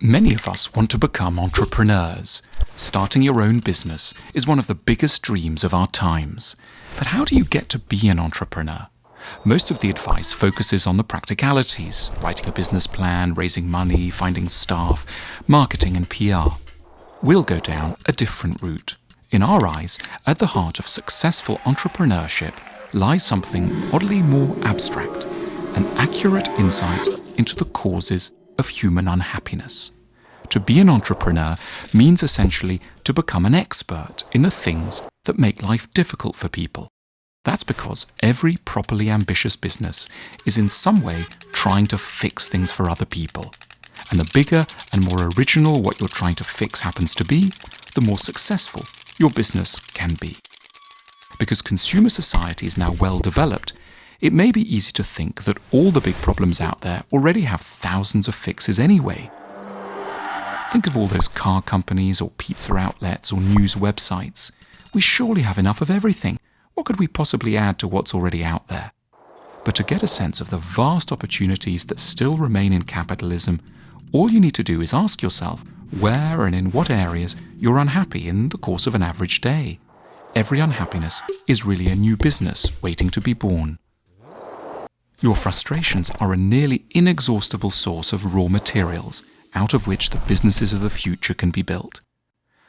Many of us want to become entrepreneurs. Starting your own business is one of the biggest dreams of our times. But how do you get to be an entrepreneur? Most of the advice focuses on the practicalities, writing a business plan, raising money, finding staff, marketing and PR. We'll go down a different route. In our eyes, at the heart of successful entrepreneurship lies something oddly more abstract, an accurate insight into the causes of human unhappiness. To be an entrepreneur means essentially to become an expert in the things that make life difficult for people. That's because every properly ambitious business is in some way trying to fix things for other people. And the bigger and more original what you're trying to fix happens to be, the more successful your business can be. Because consumer society is now well developed, it may be easy to think that all the big problems out there already have thousands of fixes anyway. Think of all those car companies or pizza outlets or news websites. We surely have enough of everything. What could we possibly add to what's already out there? But to get a sense of the vast opportunities that still remain in capitalism, all you need to do is ask yourself where and in what areas you're unhappy in the course of an average day. Every unhappiness is really a new business waiting to be born. Your frustrations are a nearly inexhaustible source of raw materials out of which the businesses of the future can be built.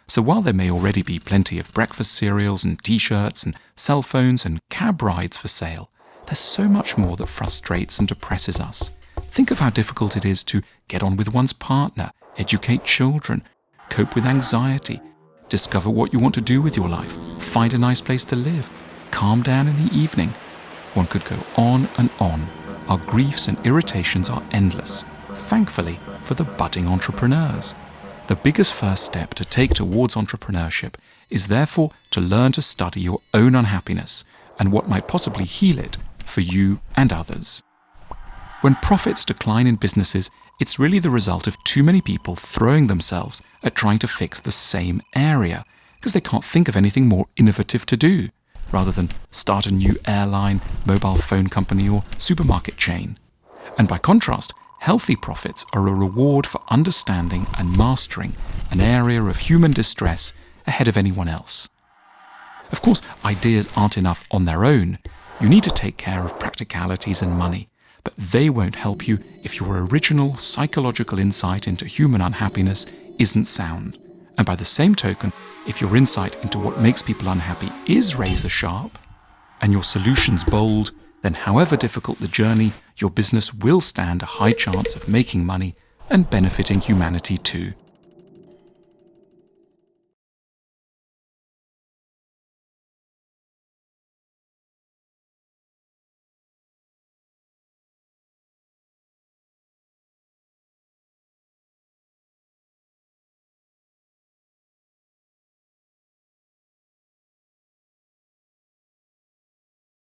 So while there may already be plenty of breakfast cereals and t-shirts and cell phones and cab rides for sale, there's so much more that frustrates and depresses us. Think of how difficult it is to get on with one's partner, educate children, cope with anxiety, discover what you want to do with your life, find a nice place to live, calm down in the evening, one could go on and on. Our griefs and irritations are endless, thankfully for the budding entrepreneurs. The biggest first step to take towards entrepreneurship is therefore to learn to study your own unhappiness and what might possibly heal it for you and others. When profits decline in businesses, it's really the result of too many people throwing themselves at trying to fix the same area because they can't think of anything more innovative to do rather than start a new airline, mobile phone company, or supermarket chain. And by contrast, healthy profits are a reward for understanding and mastering an area of human distress ahead of anyone else. Of course, ideas aren't enough on their own. You need to take care of practicalities and money, but they won't help you if your original psychological insight into human unhappiness isn't sound. And by the same token, if your insight into what makes people unhappy is razor sharp, and your solutions bold, then however difficult the journey, your business will stand a high chance of making money and benefiting humanity too.